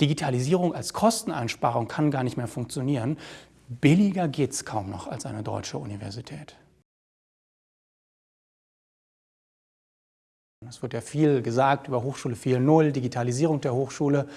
Digitalisierung als Kosteneinsparung kann gar nicht mehr funktionieren. Billiger geht es kaum noch als eine deutsche Universität. Es wird ja viel gesagt über Hochschule 4.0, Digitalisierung der Hochschule.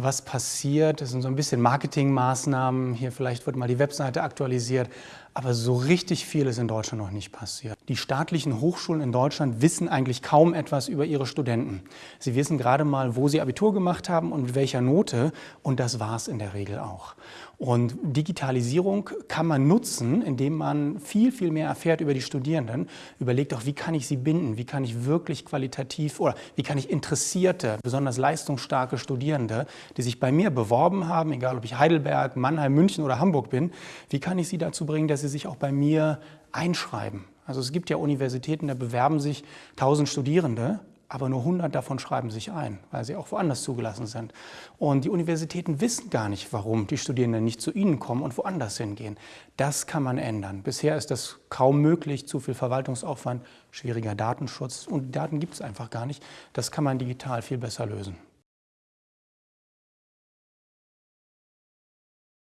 Was passiert? Das sind so ein bisschen Marketingmaßnahmen. Hier vielleicht wird mal die Webseite aktualisiert. Aber so richtig viel ist in Deutschland noch nicht passiert. Die staatlichen Hochschulen in Deutschland wissen eigentlich kaum etwas über ihre Studenten. Sie wissen gerade mal, wo sie Abitur gemacht haben und mit welcher Note. Und das war es in der Regel auch. Und Digitalisierung kann man nutzen, indem man viel, viel mehr erfährt über die Studierenden. Überlegt auch, wie kann ich sie binden? Wie kann ich wirklich qualitativ oder wie kann ich interessierte, besonders leistungsstarke Studierende, die sich bei mir beworben haben, egal ob ich Heidelberg, Mannheim, München oder Hamburg bin, wie kann ich sie dazu bringen, dass sie sich auch bei mir einschreiben? Also es gibt ja Universitäten, da bewerben sich 1000 Studierende aber nur 100 davon schreiben sich ein, weil sie auch woanders zugelassen sind. Und die Universitäten wissen gar nicht, warum die Studierenden nicht zu ihnen kommen und woanders hingehen. Das kann man ändern. Bisher ist das kaum möglich, zu viel Verwaltungsaufwand, schwieriger Datenschutz und Daten gibt es einfach gar nicht. Das kann man digital viel besser lösen.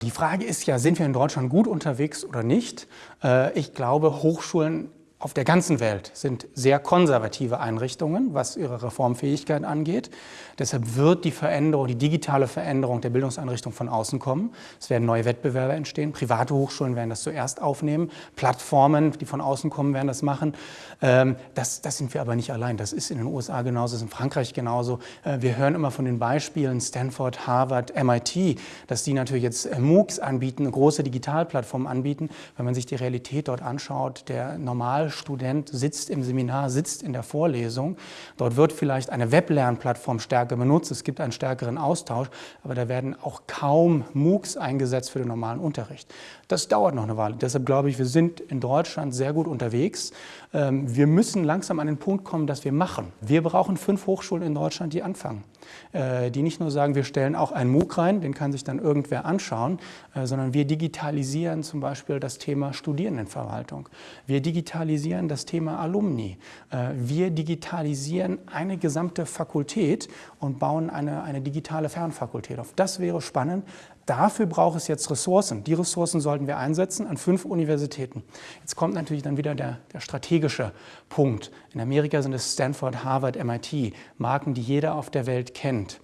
Die Frage ist ja, sind wir in Deutschland gut unterwegs oder nicht? Äh, ich glaube, Hochschulen auf der ganzen Welt sind sehr konservative Einrichtungen, was ihre Reformfähigkeit angeht. Deshalb wird die Veränderung, die digitale Veränderung der Bildungseinrichtung von außen kommen. Es werden neue Wettbewerbe entstehen. Private Hochschulen werden das zuerst aufnehmen. Plattformen, die von außen kommen, werden das machen. Ähm, das, das sind wir aber nicht allein. Das ist in den USA genauso, das ist in Frankreich genauso. Äh, wir hören immer von den Beispielen Stanford, Harvard, MIT, dass die natürlich jetzt äh, MOOCs anbieten, große Digitalplattformen anbieten. Wenn man sich die Realität dort anschaut, der normal Student sitzt im Seminar, sitzt in der Vorlesung. Dort wird vielleicht eine Weblernplattform stärker benutzt, es gibt einen stärkeren Austausch, aber da werden auch kaum MOOCs eingesetzt für den normalen Unterricht. Das dauert noch eine Weile. Deshalb glaube ich, wir sind in Deutschland sehr gut unterwegs. Ähm, wir müssen langsam an den Punkt kommen, dass wir machen. Wir brauchen fünf Hochschulen in Deutschland, die anfangen. Äh, die nicht nur sagen, wir stellen auch einen MOOC rein, den kann sich dann irgendwer anschauen, äh, sondern wir digitalisieren zum Beispiel das Thema Studierendenverwaltung. Wir digitalisieren das Thema Alumni. Äh, wir digitalisieren eine gesamte Fakultät und bauen eine, eine digitale Fernfakultät auf. Das wäre spannend. Dafür braucht es jetzt Ressourcen. Die Ressourcen sollten wir einsetzen an fünf Universitäten. Jetzt kommt natürlich dann wieder der, der, strategische Punkt. In Amerika sind es Stanford, Harvard, MIT, Marken, die jeder auf der Welt kennt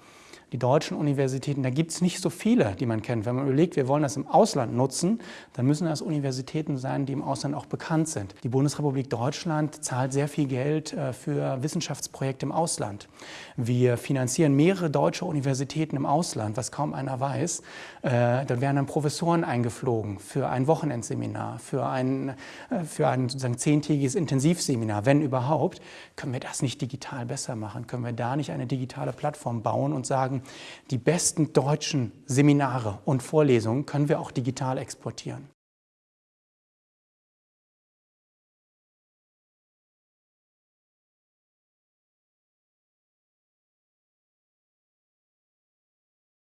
die deutschen Universitäten, da gibt es nicht so viele, die man kennt. Wenn man überlegt, wir wollen das im Ausland nutzen, dann müssen das Universitäten sein, die im Ausland auch bekannt sind. Die Bundesrepublik Deutschland zahlt sehr viel Geld äh, für Wissenschaftsprojekte im Ausland. Wir finanzieren mehrere deutsche Universitäten im Ausland, was kaum einer weiß. Äh, dann werden dann Professoren eingeflogen für ein Wochenendseminar, für ein, äh, für ein sozusagen zehntägiges Intensivseminar, wenn überhaupt. Können wir das nicht digital besser machen? Können wir da nicht eine digitale Plattform bauen und sagen, die besten deutschen Seminare und Vorlesungen können wir auch digital exportieren.